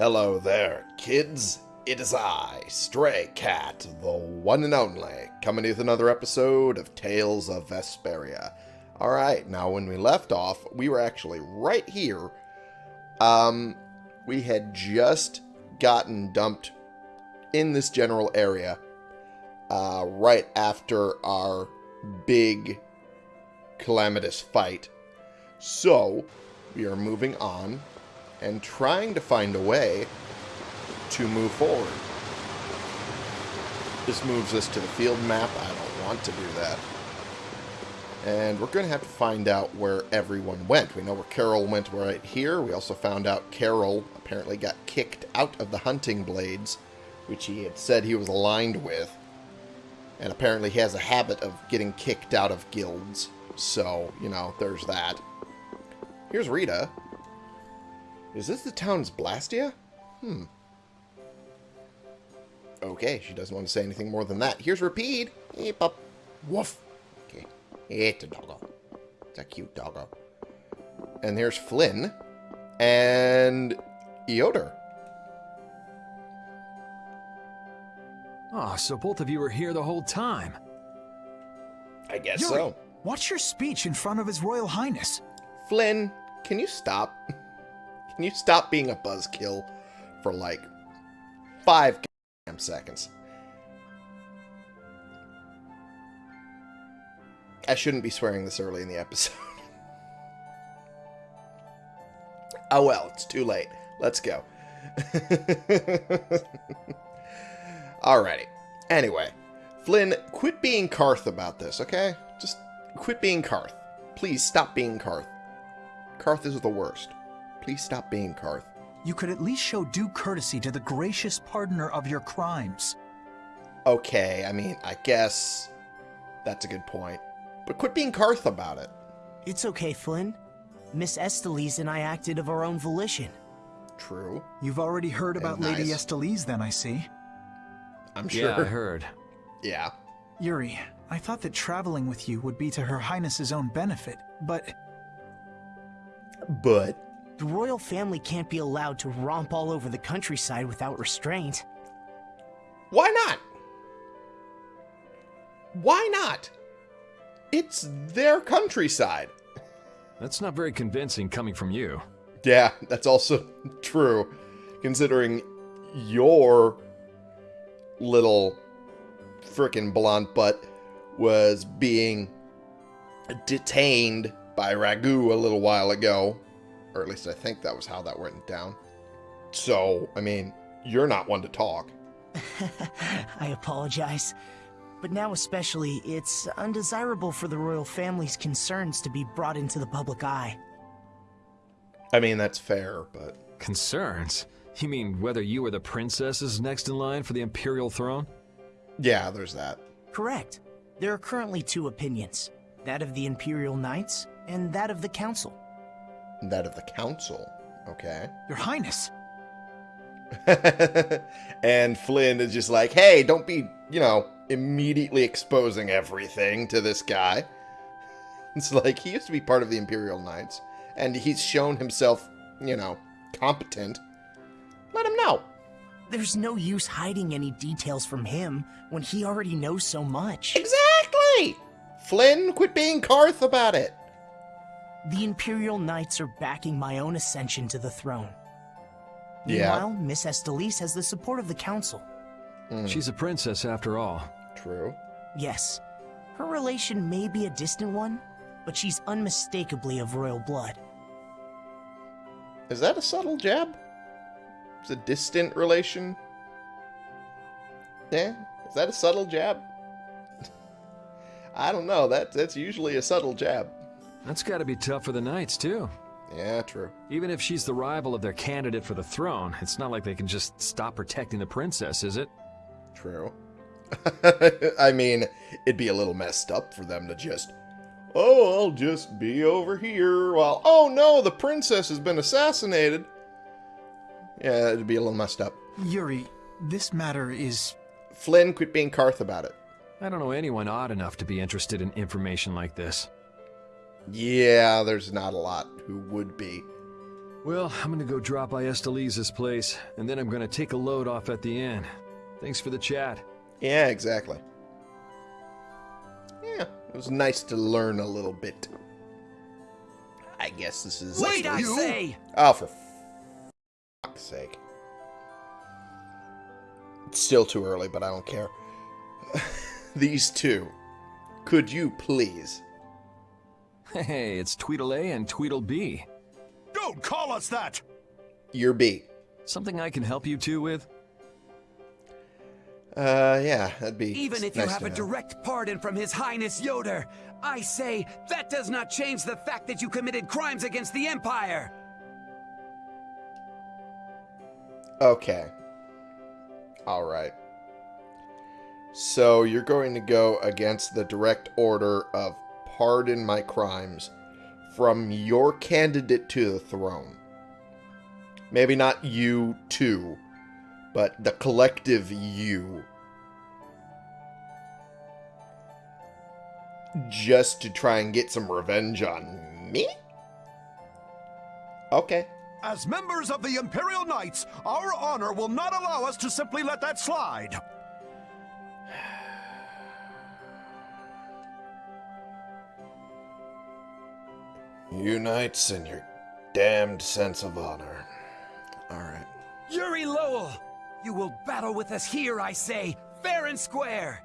Hello there, kids. It is I, Stray Cat, the one and only, coming with another episode of Tales of Vesperia. Alright, now when we left off, we were actually right here. Um, we had just gotten dumped in this general area uh, right after our big calamitous fight. So, we are moving on and trying to find a way to move forward. This moves us to the field map. I don't want to do that. And we're going to have to find out where everyone went. We know where Karol went right here. We also found out Karol apparently got kicked out of the hunting blades, which he had said he was aligned with. And apparently he has a habit of getting kicked out of guilds. So, you know, there's that. Here's Rita. Is this the town's Blastia? Hmm. Okay, she doesn't want to say anything more than that. Here's Repede. Hey, pup. Woof. Okay. It's a doggo. It's a cute doggo. And there's Flynn. And Ioder. Ah, so both of you were here the whole time. I guess Yuri, so. What's your speech in front of His Royal Highness? Flynn, can you stop? Can you stop being a buzzkill for like five seconds? I shouldn't be swearing this early in the episode. oh well, it's too late. Let's go. Alrighty. Anyway, Flynn, quit being Karth about this, okay? Just quit being Karth. Please stop being Karth. Karth is the worst. Please stop being Karth. You could at least show due courtesy to the gracious pardoner of your crimes. Okay, I mean, I guess that's a good point. But quit being Karth about it. It's okay, Flynn. Miss Estellise and I acted of our own volition. True. You've already heard And about Lady nice. Estellise then, I see. I'm sure. Yeah, I heard. Yeah. Yuri, I thought that traveling with you would be to Her Highness's own benefit, but But The royal family can't be allowed to romp all over the countryside without restraint. why not? Why not? It's their countryside. That's not very convincing coming from you. Yeah, that's also true, considering your little frickin' blonde butt was being detained by Ragou a little while ago. Or at least I think that was how that went down. So, I mean, you're not one to talk. I apologize. But now especially, it's undesirable for the royal family's concerns to be brought into the public eye. I mean, that's fair, but Concerns? You mean whether you or the princess is next in line for the imperial throne? yeah, there's that. Correct. There are currently two opinions. That of the Imperial Knights, and that of the Council. That of the council. Okay. Your Highness, and Flynn is just like, hey, don't be, you know, immediately exposing everything to this guy. It's like, he used to be part of the Imperial Knights, and he's shown himself, you know, competent. Let him know. There's no use hiding any details from him when he already knows so much. Exactly! Flynn, quit being Karth about it. The Imperial Knights are backing my own ascension to the throne. Yeah. Meanwhile, Miss Estellise has the support of the Council. Hmm, She's a princess after all. true. Yes, her relation may be a distant one, but she's unmistakably of royal blood. Is that a subtle jab? It's a distant relation? Yeah? Is that a subtle jab? I don't know. That that's usually a subtle jab. That's gotta be tough for the knights, too. Yeah, true. Even if she's the rival of their candidate for the throne, it's not like they can just stop protecting the princess, is it? True. I mean, it'd be a little messed up for them to just, oh, I'll just be over here while, oh no, the princess has been assassinated. Yeah, it'd be a little messed up. Yuri, this matter is. Flynn, quit being Karth about it. I don't know anyone odd enough to be interested in information like this. Yeah, there's not a lot who would be. Well, I'm gonna go drop by Estellise's place, and then I'm gonna take a load off at the inn. Thanks for the chat. Yeah, exactly. Yeah, it was nice to learn a little bit. I guess this is... Wait, I say! Oh, for fuck's sake. It's still too early, but I don't care. These two. Could you please? Hey, it's Tweedle A and Tweedle B. Don't call us that! You're B. Something I can help you two with? Uh, yeah, that'd be Even if you have a know. direct pardon from His Highness Ioder, I say that does not change the fact that you committed crimes against the Empire! Okay. Alright. So you're going to go against the direct order of pardon my crimes from your candidate to the throne. Maybe not you two, but the collective you. Just to try and get some revenge on me? Okay. As members of the Imperial Knights, our honor will not allow us to simply let that slide. You in your damned sense of honor. Alright. Yuri Lowell! You will battle with us here, I say, fair and square!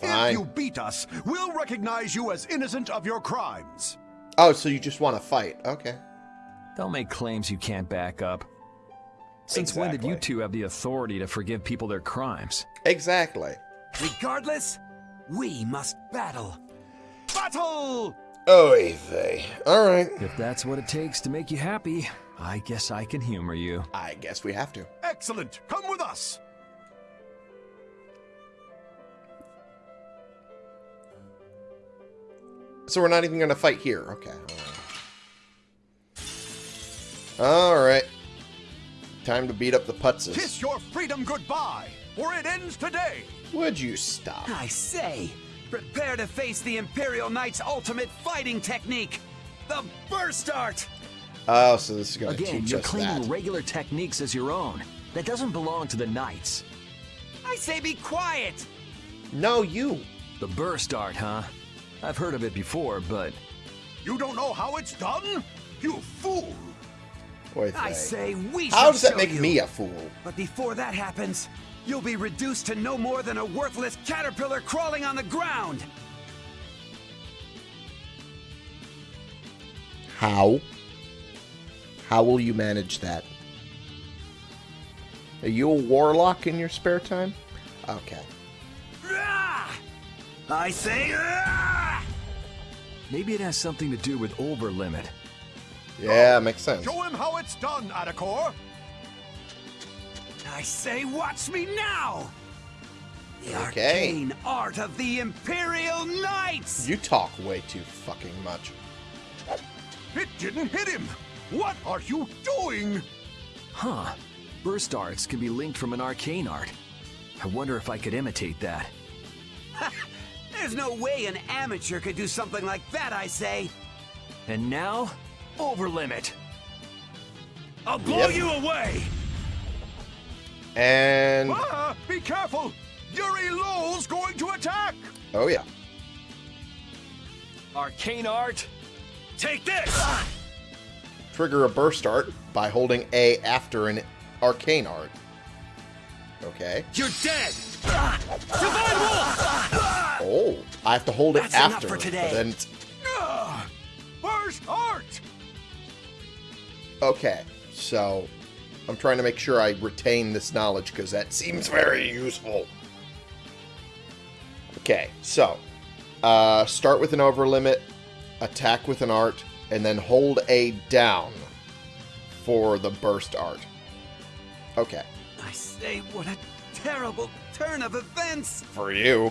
Fine. If you beat us, we'll recognize you as innocent of your crimes. Oh, so you just want to fight. Okay. Don't make claims you can't back up. Since when did you two have the authority to forgive people their crimes? Exactly. Regardless, we must battle. Battle! Oy vey. Alright. If that's what it takes to make you happy, I guess I can humor you. I guess we have to. Excellent. Come with us. So we're not even going to fight here. Okay. Alright. Time to beat up the putzes. Kiss your freedom goodbye, or it ends today. Would you stop? I say, prepare to face the Imperial Knight's ultimate fighting technique, the Burst Art! Oh, so this is going to Again, you're claiming that. regular techniques as your own. That doesn't belong to the knights. I say be quiet! No, you. The burst art, huh? I've heard of it before, but You don't know how it's done? You fool! Oy I say we How does that make you. me a fool? But before that happens, you'll be reduced to no more than a worthless caterpillar crawling on the ground! How? How will you manage that? Are you a warlock in your spare time? Okay. I say, maybe it has something to do with overlimit. Yeah, makes sense. Show him how it's done, Adecor. I say, watch me now! The Okay. arcane art of the Imperial Knights! You talk way too fucking much. It didn't hit him. What are you doing? Huh. Burst arts can be linked from an arcane art. I wonder if I could imitate that. There's no way an amateur could do something like that, I say. And now, overlimit. I'll blow Yep. you away! And Ah, be careful! Yuri Lowell's going to attack! oh yeah. Arcane art? Take this! Trigger a burst art by holding A after an arcane art. Okay. You're dead! Divine Wolf! Oh, I have to hold it That's enough after. for today. Then it's Ah, Burst art! okay. So I'm trying to make sure I retain this knowledge because that seems very useful. Okay, so uh, start with an overlimit, attack with an art, and then hold A down for the burst art. Okay, I say, what a terrible turn of events! for you.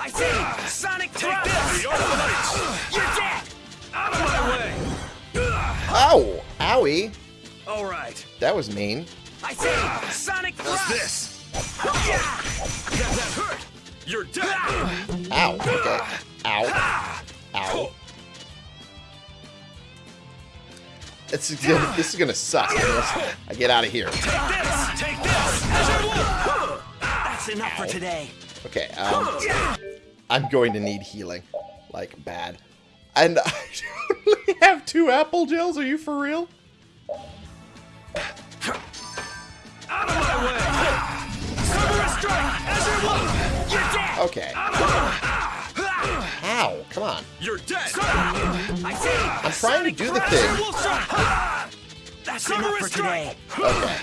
I say, Sonic Thrust! You're dead! Out of my way! Ow! Owie! All right. That was mean. I say, Sonic Thrust! this? Yeah! That, that hurt! You're dead! Ow. Okay. Ow. Ow. It's gonna, this is gonna suck unless I get out of here. Take this! Everyone! That's enough for today. Okay, um, I'm going to need healing. Like, bad. And I only have two apple gels? Are you for real? Out of my way! Cerberus strike! Everyone! You're dead! Okay. How? Come on. You're dead! I see! I'm trying to do the thing. Wolf strike! That's enough for today. Okay.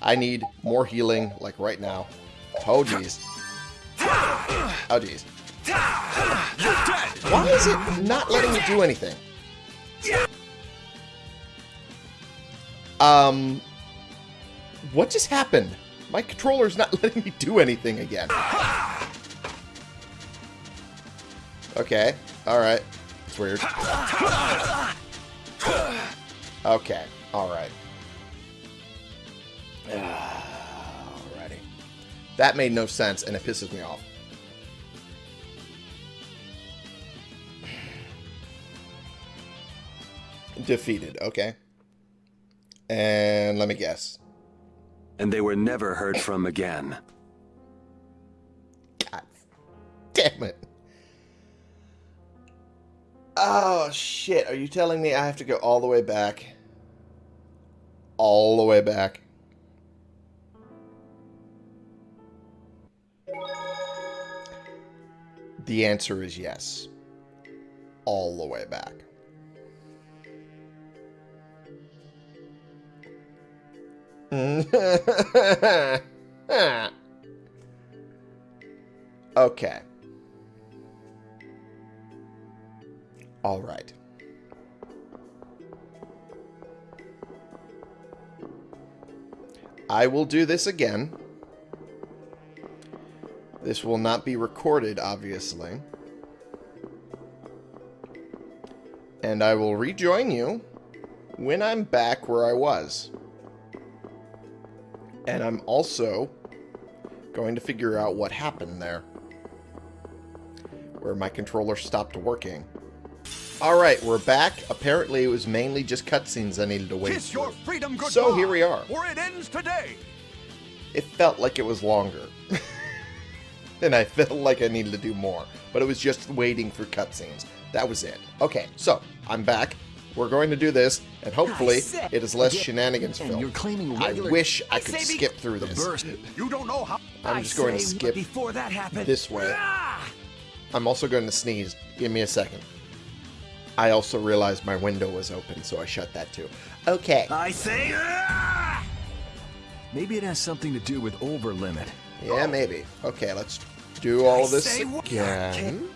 I need more healing, like right now. Oh, jeez. Oh, jeez. You're! Why is it not letting me do anything? Um, what just happened? My controller's not letting me do anything again. Okay, alright. It's weird. Okay, alright. Alrighty. That made no sense, and it pisses me off. Defeated, okay. And let me guess. And they were never heard from again. God damn it. Oh, shit. Are you telling me I have to go all the way back? All the way back? The answer is yes. All the way back. okay. All right. I will do this again. This will not be recorded, obviously. And I will rejoin you when I'm back where I was. And I'm also going to figure out what happened there. Where my controller stopped working. Alright, we're back. Apparently it was mainly just cutscenes I needed to wait Kiss your freedom. So here we are. Or it ends today. It felt like it was longer. and I felt like I needed to do more. But it was just waiting for cutscenes. That was it. Okay, so I'm back. We're going to do this, and hopefully it is less shenanigans filled. you're claiming I wish I could skip through The this. burst. You don't know how. I'm just going to skip Before that happened. this way. I'm also going to sneeze. Give me a second. I also realized my window was open, so I shut that too. Okay. I say. ah! Maybe it has something to do with overlimit. Yeah, maybe. Okay, let's do all of this again.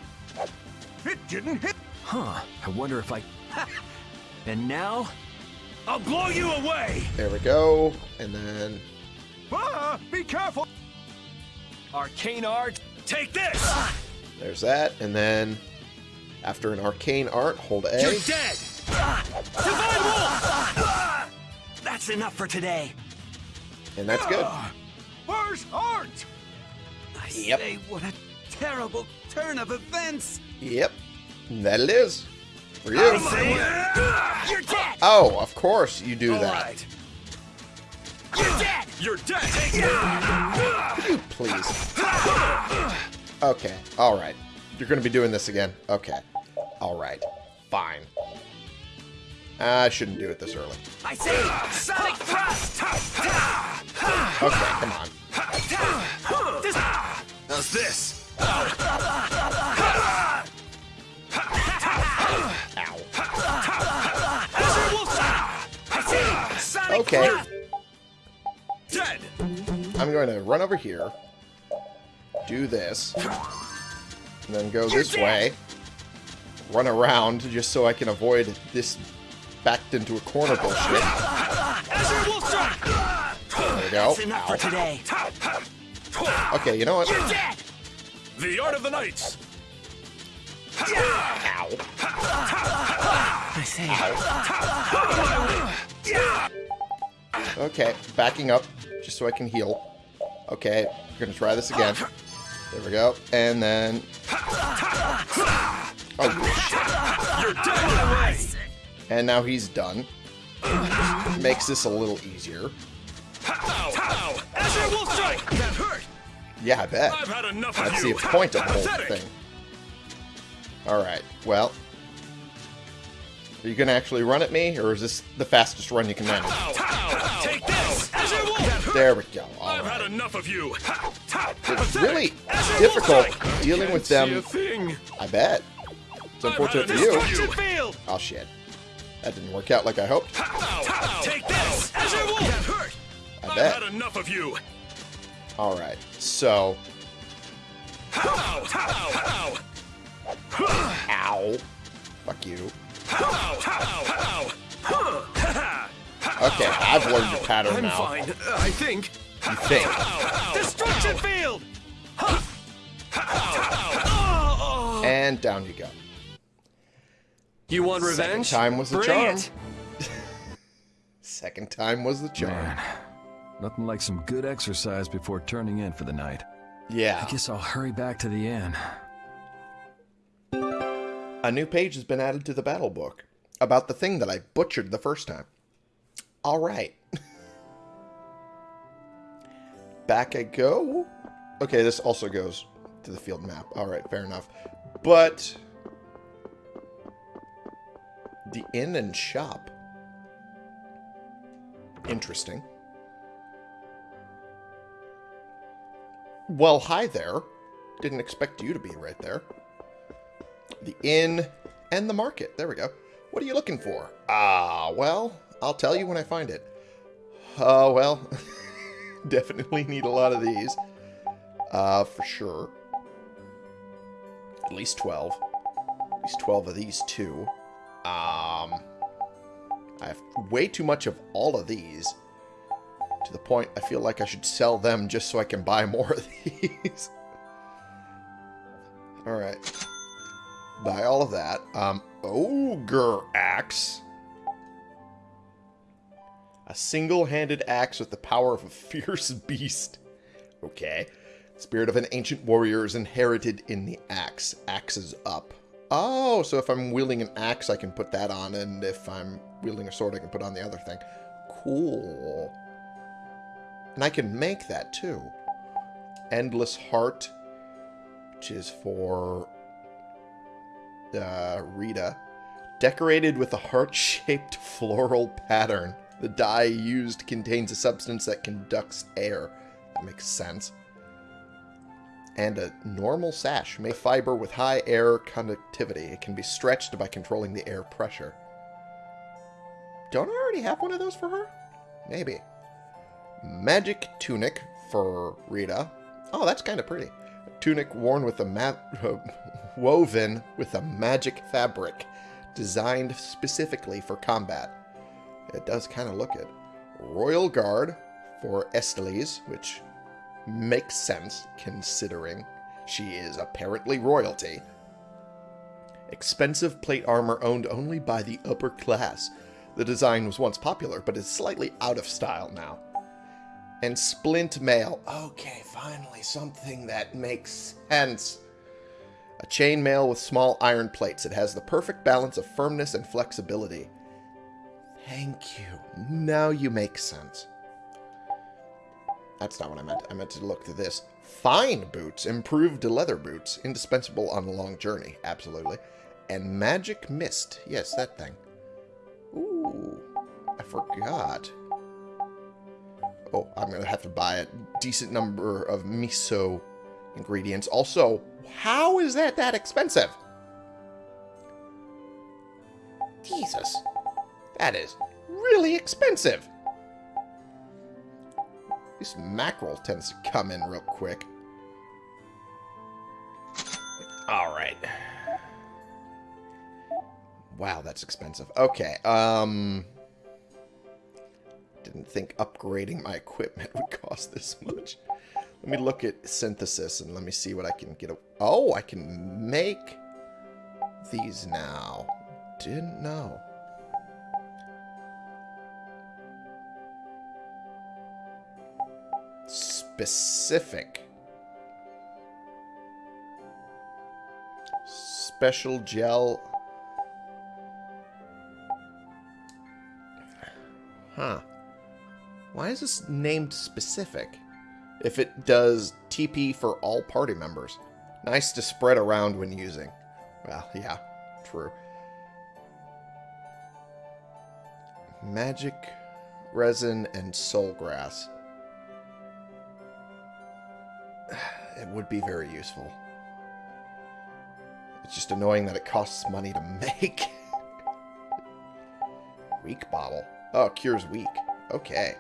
It didn't hit. Huh. I wonder if I... And now? I'll blow you away! There we go. And then... Ah, be careful. Arcane art? Take this! There's that. And then... After an arcane art, hold A. You're dead! Divine Wolf! That's enough for today. And that's good. Where's Art? I Yep. say, what a terrible turn of events. Yep. That it is. For you. you're dead! Oh, of course you do All that. right. You're dead! You're dead! You please? Okay. Alright. You're going to be doing this again. Okay. Alright. Fine. I shouldn't do it this early. I say, Sonic Thrust! Okay, come on. How's this? Okay. Dead! I'm going to run over here. Do this. And then go this way. Run around just so I can avoid this backed into a corner bullshit. Azure Wolf Strike! There we go. Enough for Ow. today. Okay, you know what? You're dead! The Art of the Knights! Ow. I say, Okay, backing up just so I can heal. Okay, we're gonna try this again. There we go. And then. Oh, shit. you're dead! And now he's done. makes this a little easier. Ow! Ow! Azure Wolf Strike! That hurt! Yeah, I bet. I've had enough of That's you! the point of the whole thing. Alright, well. Are you going to actually run at me, or is this the fastest run you can manage? Ow! Ow! Take this! Azure Wolf! There we go. I've had enough of you! It's really difficult dealing with them. I bet. It's unfortunate for I've you. had enough of Field! Oh, shit. That didn't work out like I hoped. Ow! Ow! Take this! Azure Wolf! That hurt! I I've bet. had enough of you! Alright, so... Ow! Ow! Ow! Ow. Fuck you. Okay, I've learned your pattern I'm now. fine, I think. You think. Destruction Field! And down you go. You want revenge? Second revenge? time was the Bring charm. it. Second time was the charm. Man, nothing like some good exercise before turning in for the night. Yeah. I guess I'll hurry back to the inn. A new page has been added to the battle book about the thing that I butchered the first time. All right. Back I go. Okay, this also goes to the field map. All right, fair enough. But the inn and shop. Interesting. Well, hi there. Didn't expect you to be right there the inn, and the market. There we go. What are you looking for? Ah, well, I'll tell you when I find it. Oh, well, definitely need a lot of these. Uh, for sure. At least 12. At least 12 of these, too. Um, I have way too much of all of these. To the point I feel like I should sell them just so I can buy more of these. Alright buy all of that. Um, ogre axe. A single-handed axe with the power of a fierce beast. Okay. Spirit of an ancient warrior is inherited in the axe. Axes up. Oh, so if I'm wielding an axe, I can put that on, and if I'm wielding a sword, I can put on the other thing. Cool. And I can make that, too. Endless Heart, which is for uh, Rita, decorated with a heart-shaped floral pattern. The dye used contains a substance that conducts air. That makes sense. And a normal sash, made fiber with high air conductivity. It can be stretched by controlling the air pressure. Don't I already have one of those for her? Maybe. Magic tunic for Rita. Oh, that's kind of pretty. Tunic worn with a ma- woven with a magic fabric designed specifically for combat. It does kind of look it. Royal Guard for Esteles, which makes sense considering she is apparently royalty. Expensive plate armor owned only by the upper class. The design was once popular, but is slightly out of style now. And splint mail. Okay, finally something that makes sense. A chainmail with small iron plates. It has the perfect balance of firmness and flexibility. Thank you. Now you make sense. That's not what I meant. I meant to look to this. Fine boots. Improved leather boots. Indispensable on a long journey. Absolutely. And magic mist. Yes, that thing. Ooh. I forgot. Oh, I'm going to have to buy a decent number of miso ingredients. Also, how is that that expensive? Jesus. That is really expensive. This mackerel tends to come in real quick. Alright. Wow, that's expensive. Okay, um... Didn't think upgrading my equipment would cost this much. Let me look at synthesis and let me see what I can get. Oh, I can make these now. Didn't know. Specific. Special gel. Huh. Why is this named specific? If it does TP for all party members. Nice to spread around when using. Well, yeah, true. Magic, resin, and soul grass. It would be very useful. It's just annoying that it costs money to make. weak bottle. Oh, cures weak. Okay.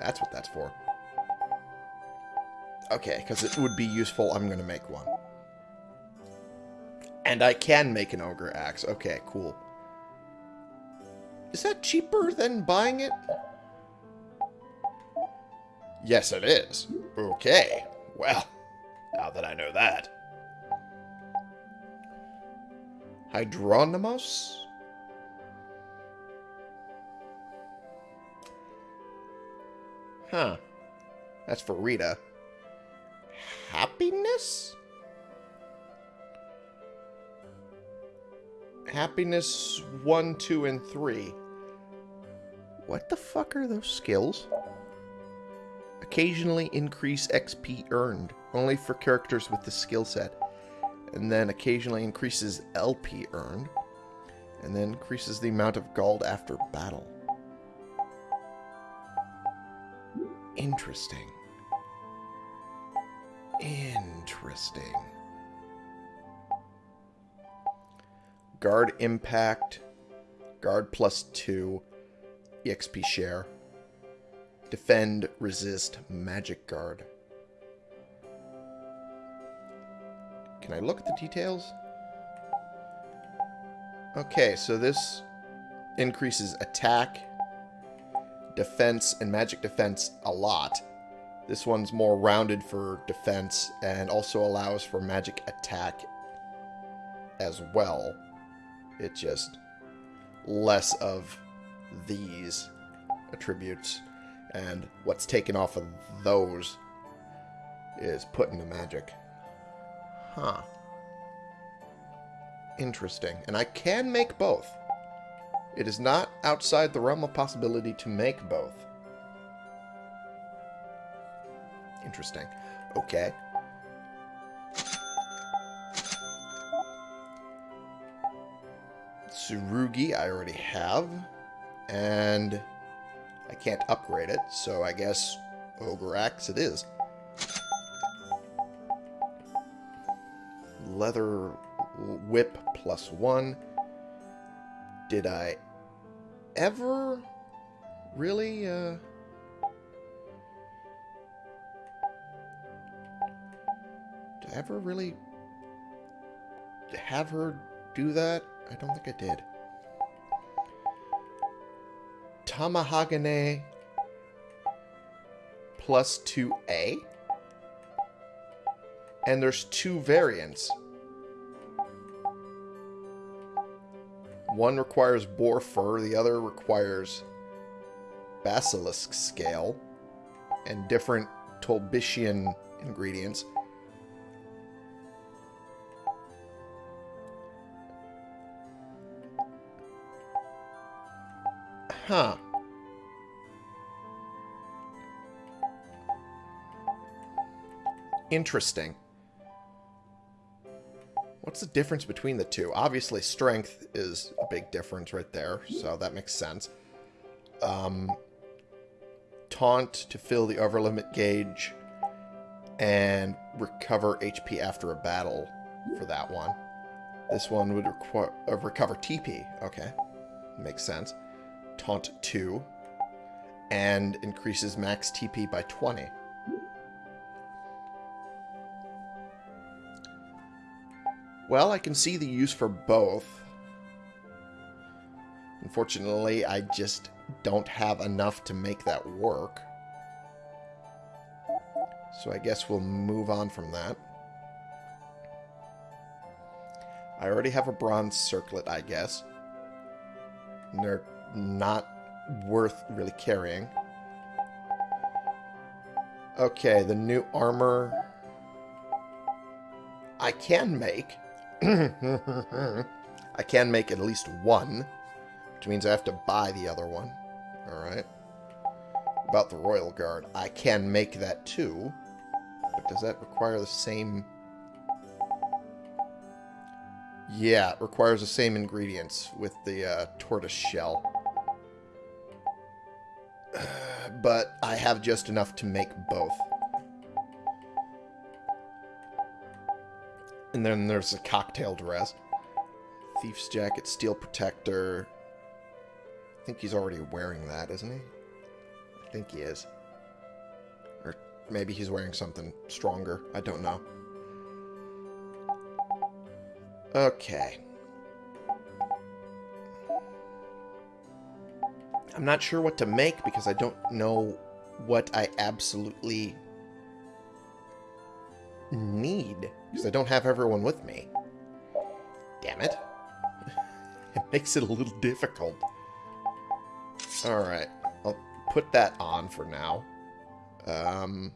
That's what that's for. Okay, because it would be useful. I'm going to make one. And I can make an ogre axe. Okay, cool. Is that cheaper than buying it? Yes, it is. Okay. Well, now that I know that. Hydronymous? Huh. That's for Rita. Happiness? Happiness 1, 2, and 3. What the fuck are those skills? Occasionally increase XP earned, only for characters with the skill set. And then occasionally increases LP earned. And then increases the amount of gold after battle. Interesting. Interesting. Guard impact. Guard plus 2. EXP share. Defend, resist, magic guard. Can I look at the details? Okay, so this increases attack, defense, and magic defense a lot. This one's more rounded for defense and also allows for magic attack as well. It just less of these attributes and what's taken off of those is put into magic. Huh. Interesting. And I can make both. It is not outside the realm of possibility to make both. Interesting. Okay. Tsurugi I already have. And I can't upgrade it, so I guess Ogre Axe it is. Leather Whip plus one. Did I ever really, uh... Did I ever really have her do that? I don't think I did. Tamahagane plus 2A. And there's two variants. One requires boar fur, the other requires basilisk scale and different Tolbishian ingredients. Huh. Interesting. What's the difference between the two? Obviously, strength is a big difference right there, so that makes sense. Um, taunt to fill the overlimit gauge and recover HP after a battle for that one. This one would uh, recover TP. Okay, makes sense. Taunt 2 and increases max TP by 20. Well, I can see the use for both. Unfortunately, I just don't have enough to make that work. So I guess we'll move on from that. I already have a bronze circlet, I guess. They're not worth really carrying. Okay, the new armor I can make. I can make at least one, which means I have to buy the other one. Alright. about the Royal Guard. I can make that too. But does that require the same... Yeah, it requires the same ingredients with the uh, tortoise shell. but I have just enough to make both. And then there's a cocktail dress. Thief's jacket, steel protector. I think he's already wearing that, isn't he? I think he is. Or maybe he's wearing something stronger. I don't know. Okay. I'm not sure what to make because I don't know what I absolutely need. Because I don't have everyone with me. Damn it. it makes it a little difficult. Alright. I'll put that on for now. Um...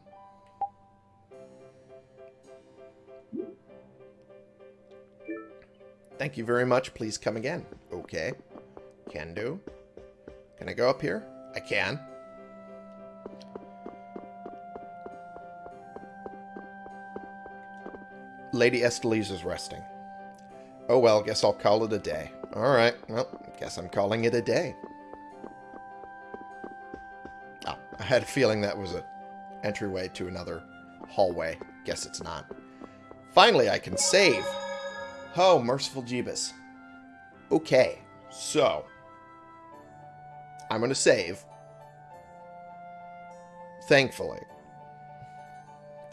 Thank you very much. Please come again. Okay. Can do. Can I go up here? I can. Lady Estellise is resting. Oh well, guess I'll call it a day. Alright, well, guess I'm calling it a day. Oh, I had a feeling that was a entryway to another hallway. Guess it's not. Finally, I can save. Oh, merciful Jeebus. Okay, so... I'm going to save. Thankfully.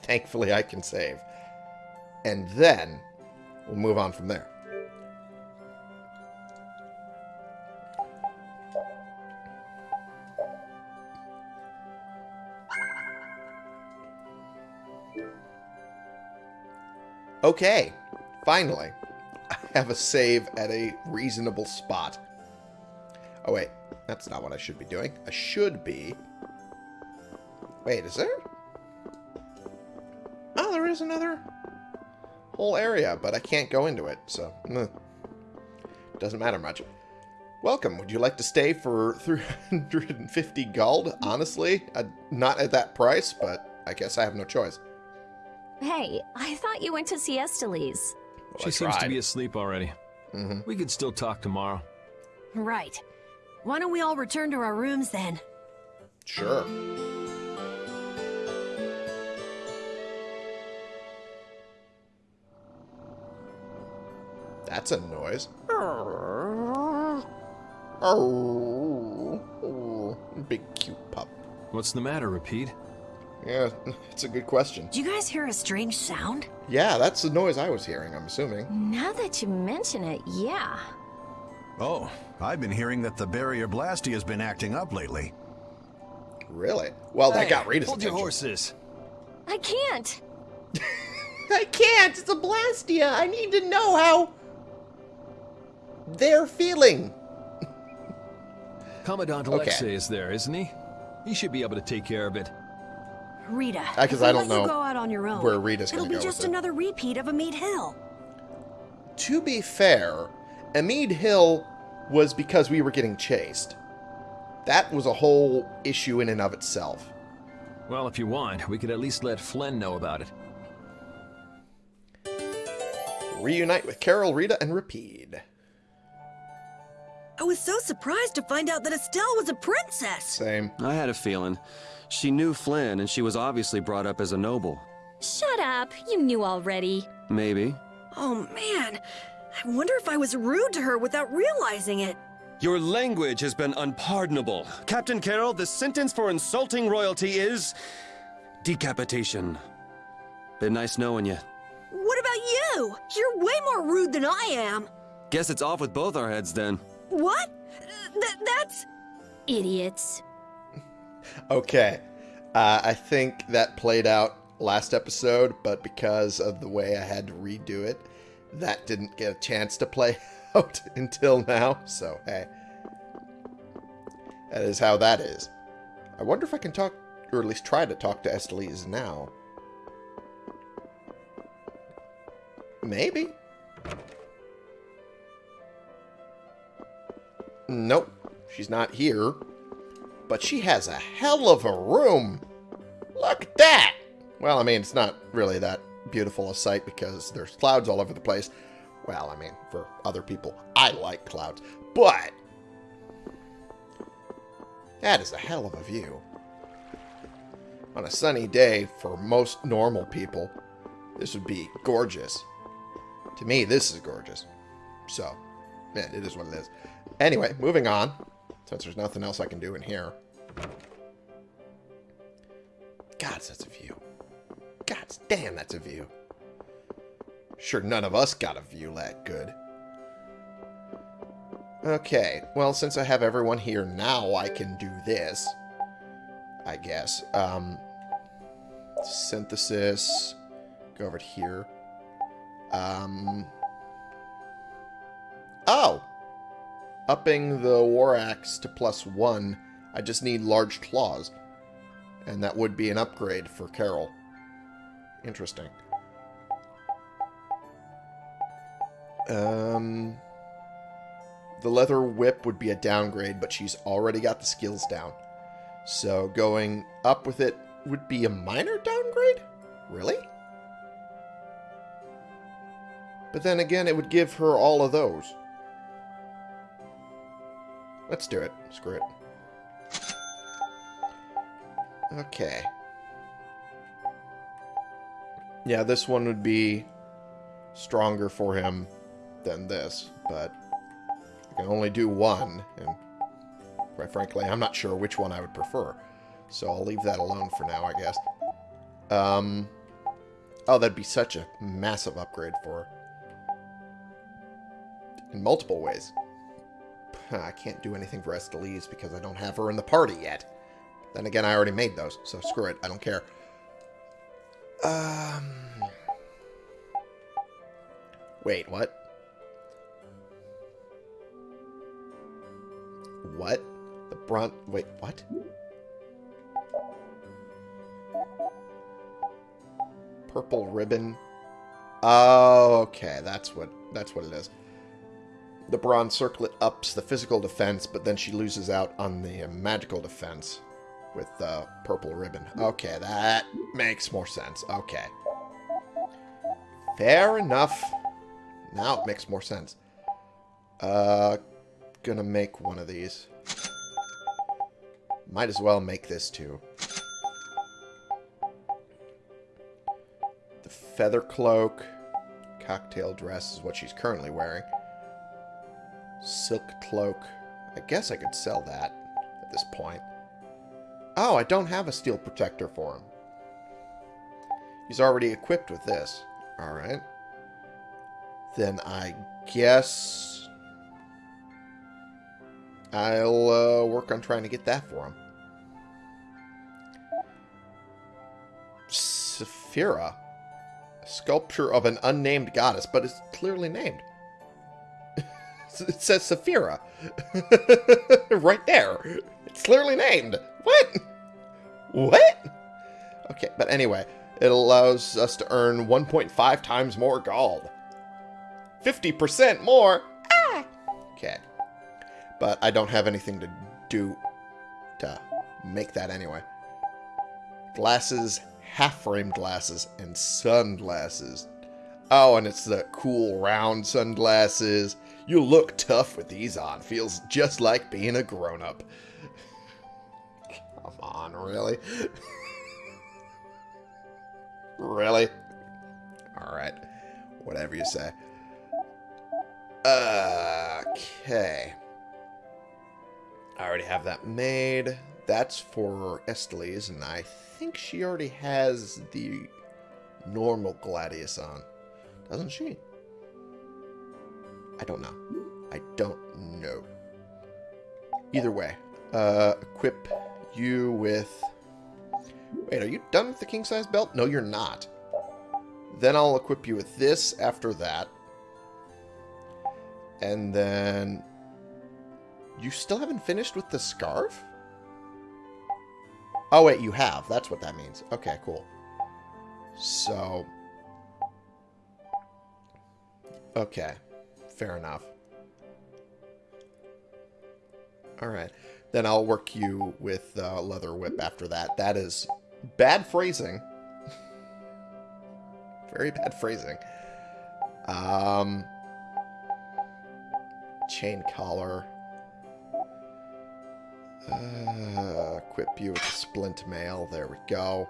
Thankfully, I can save. And then, we'll move on from there. Okay, finally, I have a save at a reasonable spot. Oh wait, that's not what I should be doing. I should be... Wait, is there? Oh, there is another whole area, but I can't go into it, so... Meh. Doesn't matter much. Welcome. Would you like to stay for 350 gold? Honestly, uh, not at that price, but I guess I have no choice. Hey, I thought you went to see Estellise. Well, she seems to be asleep already. Mhm. We could still talk tomorrow. Right. Why don't we all return to our rooms then? Sure. That's a noise. Oh, big cute pup. What's the matter, Repede? Yeah, it's a good question. Do you guys hear a strange sound? Yeah, that's the noise I was hearing, I'm assuming. Now that you mention it, yeah. Oh, I've been hearing that the barrier blastia has been acting up lately. Really? Well, that Hey, got Rita's Hold your horses. I can't. I can't! It's a Blastia! I need to know how... they're feeling. Commandant Okay. Alexei is there, isn't he? He should be able to take care of it. Rita, Uh, 'cause if we I don't let you know go out on your own, where Rita's it'll gonna be go just with it. another repeat of Amid Hill. To be fair, Amid Hill was because we were getting chased. That was a whole issue in and of itself. Well, if you want, we could at least let Flynn know about it. Reunite with Karol, Rita, and Repede. I was so surprised to find out that Estelle was a princess. Same. I had a feeling. She knew Flynn, and she was obviously brought up as a noble. Shut up. You knew already. Maybe. Oh man, I wonder if I was rude to her without realizing it. Your language has been unpardonable. Captain Karol, the sentence for insulting royalty is... decapitation. Been nice knowing you. What about you? You're way more rude than I am. Guess it's off with both our heads then. What? Th- that's... Idiots. Okay. Uh, I think that played out last episode, but because of the way I had to redo it, that didn't get a chance to play out until now. So, hey. That is how that is. I wonder if I can talk, or at least try to talk to Estellise now. Maybe. Nope. She's not here. but she has a hell of a room. Look at that! Well, I mean, it's not really that beautiful a sight because there's clouds all over the place. Well, I mean, for other people, I like clouds. But that is a hell of a view. On a sunny day, for most normal people, this would be gorgeous. To me, this is gorgeous. So, man, it is what it is. Anyway, moving on, since there's nothing else I can do in here. God, that's a view. God damn, that's a view. Sure, none of us got a view that good. Okay, well, since I have everyone here now, I can do this. I guess. Um, synthesis. Go over here. Um, oh! Upping the War Axe to plus one, I just need large claws. And that would be an upgrade for Karol. Interesting. Um, the leather whip would be a downgrade, but she's already got the skills down. So going up with it would be a minor downgrade? Really? But then again, it would give her all of those. Let's do it. Screw it. Okay. Yeah, this one would be stronger for him than this, but I can only do one, and quite frankly, I'm not sure which one I would prefer. So I'll leave that alone for now, I guess. Um, oh, that'd be such a massive upgrade for. In multiple ways. I can't do anything for Estellise because I don't have her in the party yet. Then again, I already made those, so screw it. I don't care. Um... Wait, what? What? The brunt... Wait, what? Purple ribbon. Oh, okay. That's what that's what it is. The bronze circlet ups the physical defense, but then she loses out on the magical defense with the purple ribbon. Okay, that makes more sense. Okay. Fair enough. Now it makes more sense. Uh, gonna make one of these. Might as well make this too. The feather cloak. Cocktail dress is what she's currently wearing. Silk cloak. I guess I could sell that at this point. Oh, I don't have a steel protector for him. He's already equipped with this. Alright. Then I guess I'll uh, work on trying to get that for him. Saphira. Sculpture of an unnamed goddess, but it's clearly named. It says Saphira. right there. It's clearly named. What? What? Okay, but anyway, it allows us to earn 1.5 times more gold. 50% more. Ah! Okay. But I don't have anything to do to make that anyway. Glasses, half-frame glasses, and sunglasses. Oh, and it's the cool round sunglasses. You look tough with these on. Feels just like being a grown-up. Come on, really? really? Alright. Whatever you say. Okay. I already have that made. That's for Estellise, and I think she already has the normal Gladius on. Doesn't she? I don't know. I don't know. Either way, uh, equip you with... Wait, are you done with the king-size belt? No, you're not. Then I'll equip you with this after that. And then... You still haven't finished with the scarf? Oh, wait, you have. That's what that means. Okay, cool. So... Okay. Fair enough. Alright. Then I'll work you with uh, Leather Whip after that. That is bad phrasing. Very bad phrasing. Um, chain collar. Uh, equip you with splint mail. There we go.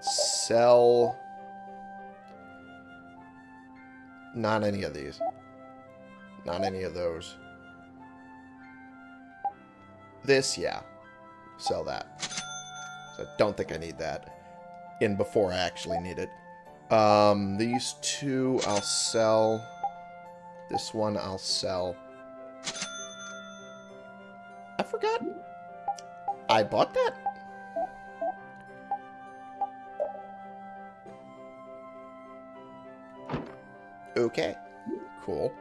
Sell. Not any of these. Not any of those. This, yeah. Sell that. So I don't think I need that. In before I actually need it. Um, these two I'll sell. This one I'll sell. I forgot. I bought that? Okay. Cool.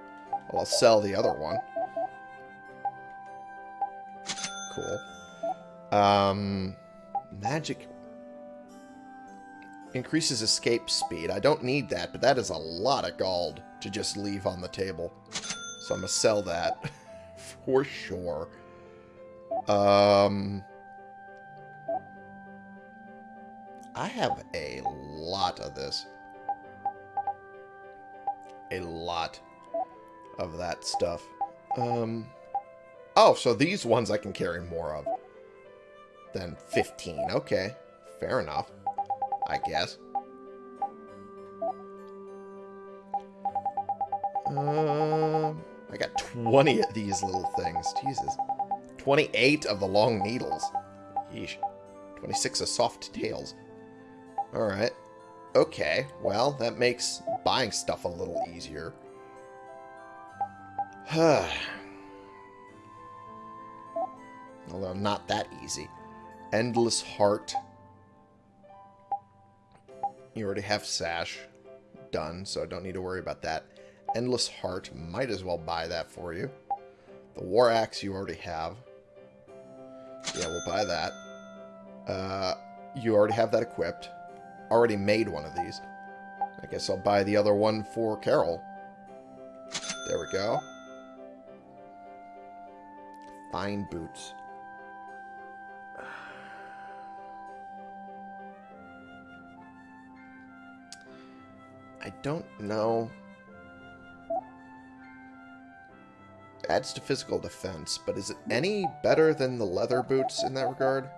Well, I'll sell the other one. Cool. Um, magic increases escape speed. I don't need that, but that is a lot of gold to just leave on the table. So I'm going to sell that for sure. Um, I have a lot of this. A lot of that stuff. Um, oh, so these ones I can carry more of than 15. Okay, fair enough, I guess. Um, I got 20 of these little things. Jesus. 28 of the long needles. Yeesh. 26 of soft tails. Alright. Okay, well, that makes buying stuff a little easier. Although not that easy. Endless Heart. You already have Sash done, so I don't need to worry about that. Endless Heart, might as well buy that for you. The War Axe you already have. Yeah, we'll buy that. Uh, you already have that equipped. Already made one of these. I guess I'll buy the other one for Karol. There we go. Fine boots. I don't know. Adds to physical defense, but is it any better than the leather boots in that regard?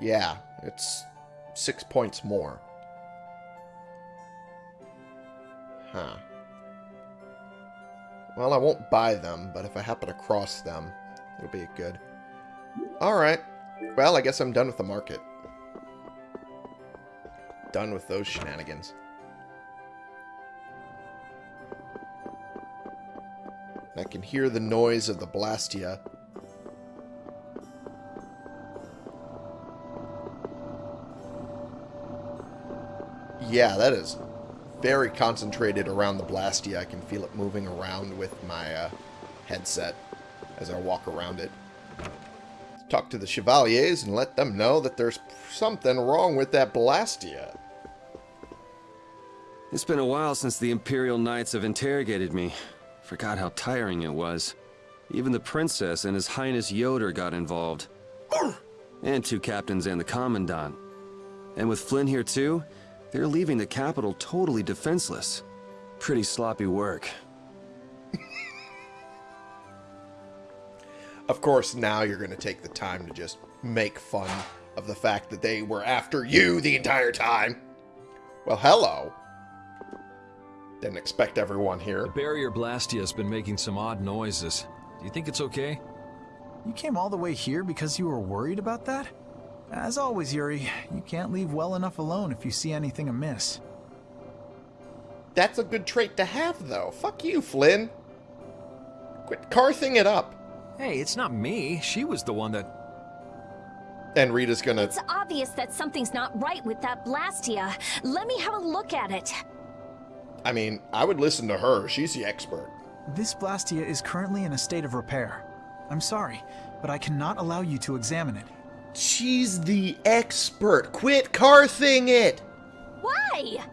Yeah, it's six points more. Huh. Well, I won't buy them, but if I happen to cross them, it'll be good. Alright. Well, I guess I'm done with the market. Done with those shenanigans. I can hear the noise of the Blastia. Yeah, that is very concentrated around the Blastia. I can feel it moving around with my uh, headset as I walk around it. Talk to the Chevaliers and let them know that there's something wrong with that Blastia. It's been a while since the Imperial Knights have interrogated me. Forgot how tiring it was. Even the Princess and His Highness Ioder got involved. and two captains and the Commandant. And with Flynn here too, they're leaving the capital totally defenseless. Pretty sloppy work. of course, now you're going to take the time to just make fun of the fact that they were after you the entire time. Well, hello. Didn't expect everyone here. The barrier Blastia has been making some odd noises. Do you think it's okay? You came all the way here because you were worried about that? As always, Yuri, you can't leave well enough alone if you see anything amiss. That's a good trait to have, though. Fuck you, Flynn. Quit carthing it up. Hey, it's not me. She was the one that... And Rita's gonna... It's obvious that something's not right with that Blastia. Let me have a look at it. I mean, I would listen to her. She's the expert. This Blastia is currently in a state of repair. I'm sorry, but I cannot allow you to examine it. She's the expert. Quit carthing it. Why?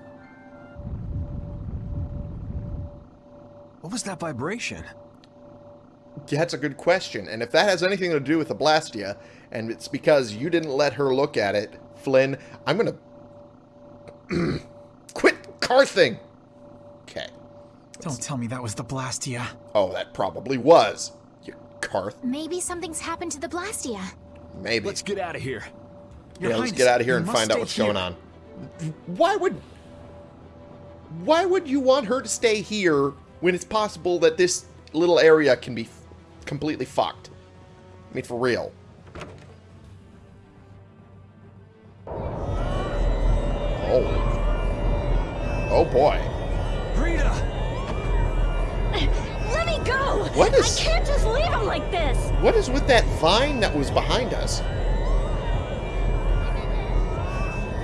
What was that vibration? That's a good question. And if that has anything to do with the Blastia, and it's because you didn't let her look at it, Flynn, I'm going to... Quit carthing! Okay. Don't tell me that was the Blastia. Oh, that probably was. You carth. Maybe something's happened to the Blastia. Maybe. Let's get out of here. Your yeah, let's get out of here and find out what's here. going on. Why would... Why would you want her to stay here when it's possible that this little area can be completely fucked? I mean, for real. Oh. Oh boy. Let! What is- I can't just leave him like this! What is with that vine that was behind us?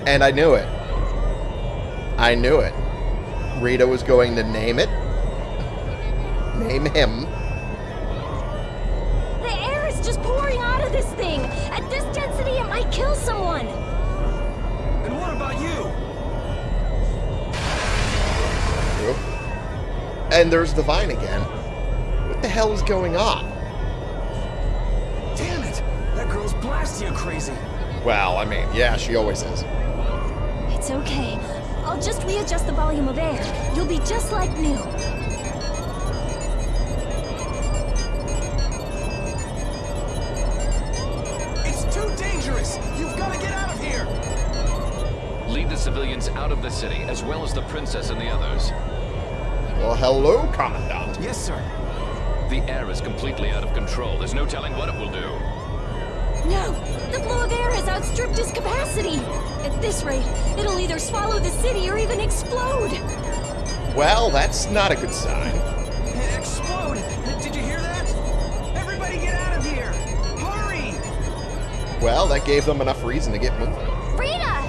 And I knew it. I knew it. Rita was going to name it. Name him. The air is just pouring out of this thing! At this density, it might kill someone! And what about you? Oop. And there's the vine again. What the hell is going on? Damn it! That girl's Blastia crazy. Well, I mean, yeah, she always is. It's okay. I'll just readjust the volume of air. You'll be just like new. It's too dangerous! You've got to get out of here! Lead the civilians out of the city, as well as the princess and the others. Well, hello, Commandant. Yes, sir. The air is completely out of control. There's no telling what it will do. No! The flow of air has outstripped its capacity! At this rate, it'll either swallow the city or even explode! Well, that's not a good sign. Explode! Did you hear that? Everybody get out of here! Hurry! Well, that gave them enough reason to get moving. Rita!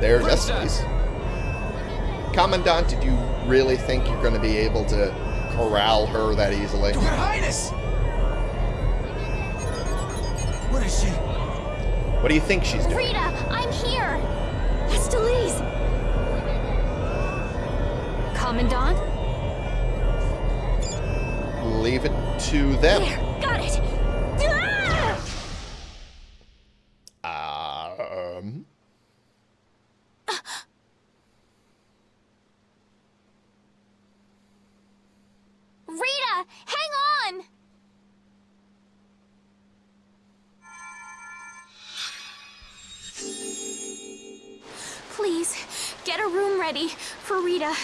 There's Princess! Estes. Commandant, did you really think you're going to be able to corral her that easily? Your Highness! What is she? What do you think she's doing? Rita, I'm here! Estellise! Commandant? Leave it to them. There, ready for Rita.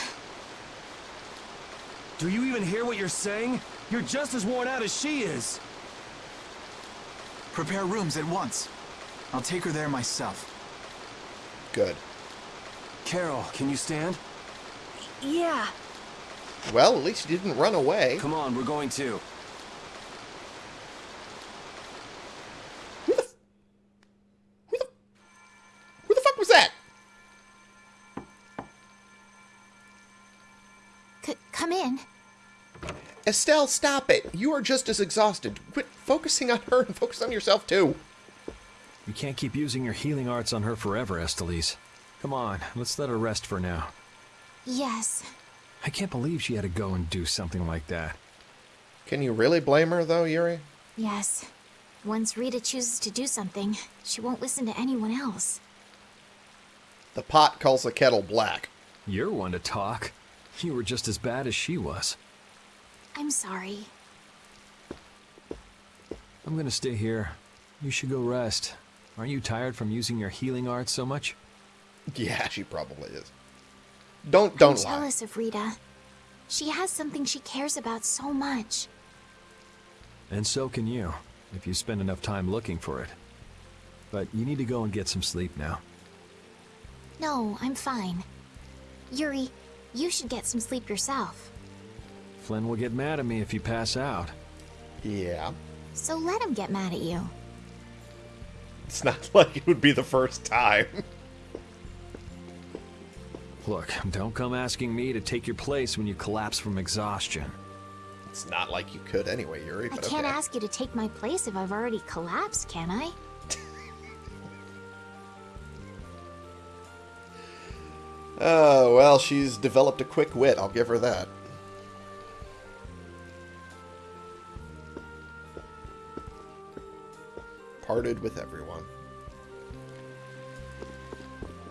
Do you even hear what you're saying? You're just as worn out as she is. Prepare rooms at once. I'll take her there myself. good. Karol, can you stand? Yeah. Well, at least you didn't run away. Come on, we're going to. Who the fuck was that? C come in. Estelle, stop it. You are just as exhausted. Quit focusing on her and focus on yourself, too. You can't keep using your healing arts on her forever, Estellise. Come on, let's let her rest for now. Yes. I can't believe she had to go and do something like that. Can you really blame her, though, Yuri? Yes. Once Rita chooses to do something, she won't listen to anyone else. The pot calls the kettle black. You're one to talk. You were just as bad as she was. I'm sorry. I'm gonna stay here. You should go rest. Aren't you tired from using your healing arts so much? Yeah, she probably is. Don't don't I'm lie. jealous of Rita. She has something she cares about so much. And so can you, if you spend enough time looking for it. But you need to go and get some sleep now. No, I'm fine. Yuri, you should get some sleep yourself. Flynn will get mad at me if you pass out. Yeah. So let him get mad at you. It's not like it would be the first time. Look, don't come asking me to take your place when you collapse from exhaustion. It's not like you could anyway, Yuri, I can't okay. ask you to take my place if I've already collapsed, can I? Oh, well, she's developed a quick wit, I'll give her that. Parted with everyone.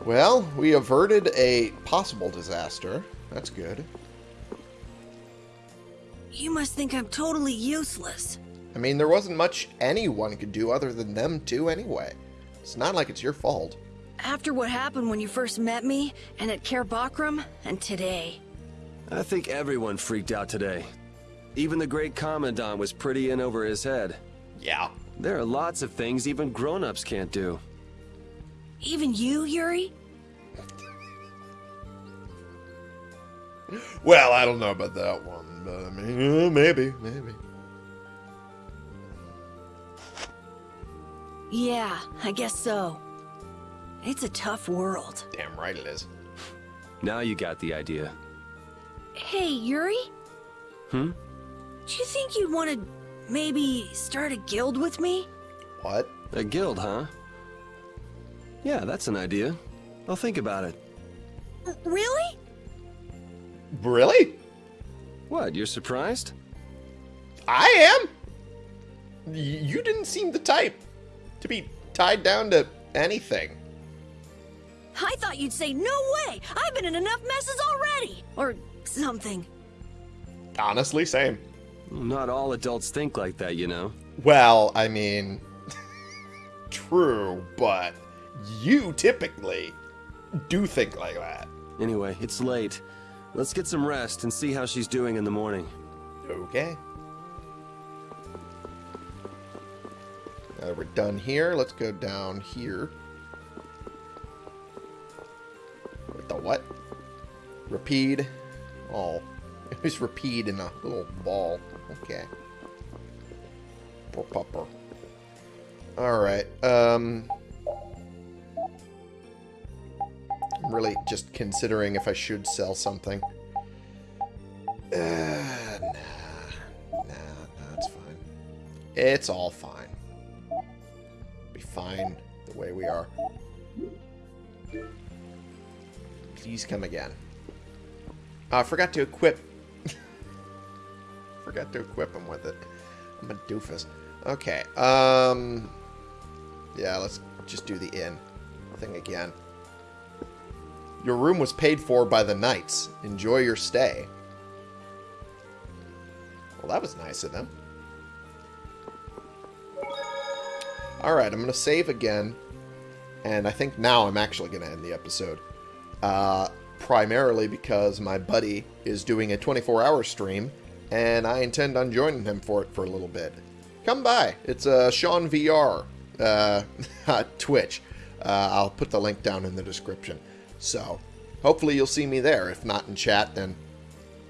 Well, we averted a possible disaster. That's good. You must think I'm totally useless. I mean, there wasn't much anyone could do other than them two anyway. It's not like it's your fault. After what happened when you first met me, and at Caer Bocram, and today. I think everyone freaked out today. Even the great Commandant was pretty in over his head. Yeah. There are lots of things even grown-ups can't do. Even you, Yuri? Well, I don't know about that one, but I mean, uh, maybe, maybe. Yeah, I guess so. It's a tough world. Damn right it is. Now you got the idea. Hey, Yuri? Hmm? Do you think you'd want to maybe start a guild with me? What? A guild, huh? Yeah, that's an idea. I'll think about it. Really? Really? What, you're surprised? I am? Y- You didn't seem the type to be tied down to anything. I thought you'd say, no way! I've been in enough messes already! Or something. Honestly, same. Not all adults think like that, you know. Well, I mean, true, but you typically do think like that. Anyway, it's late. Let's get some rest and see how she's doing in the morning. Okay. Now that we're done here, let's go down here. The what? Repede. Oh. It was Repede in a little ball. Okay. Poor pupper. Alright, um... I'm really just considering if I should sell something. Uh, nah. Nah, nah, it's fine. It's all fine. Be fine the way we are. Please come again. I forgot to equip... forgot to equip him with it. I'm a doofus. Okay, um... Yeah, let's just do the inn thing again. Your room was paid for by the knights. Enjoy your stay. Well, that was nice of them. Alright, I'm going to save again. And I think now I'm actually going to end the episode. Uh, primarily because my buddy is doing a 24-hour stream, and I intend on joining him for it for a little bit. Come by. It's uh, Sean VR uh, Twitch. Uh, I'll put the link down in the description. So, hopefully you'll see me there. If not in chat, then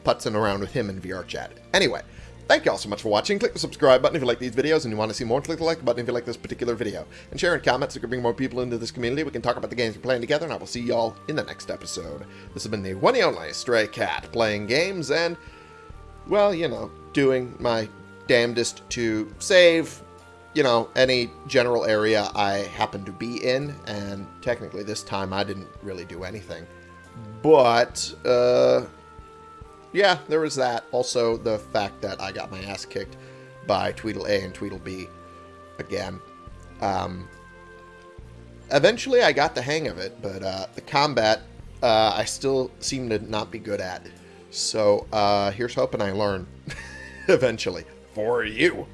putzing around with him in VR chat. Anyway, thank you all so much for watching. Click the subscribe button if you like these videos and you want to see more. Click the like button if you like this particular video. And share in comments so we can bring more people into this community. We can talk about the games we're playing together, and I will see y'all in the next episode. This has been the one and only Stray Cat, playing games and, well, you know, doing my damnedest to save, you know, any general area I happen to be in, and technically this time I didn't really do anything. But, uh, yeah, there was that. Also, the fact that I got my ass kicked by Tweedle A and Tweedle B again. Um, eventually, I got the hang of it, but uh, the combat uh, I still seem to not be good at. So, uh, here's hoping I learn eventually. For you.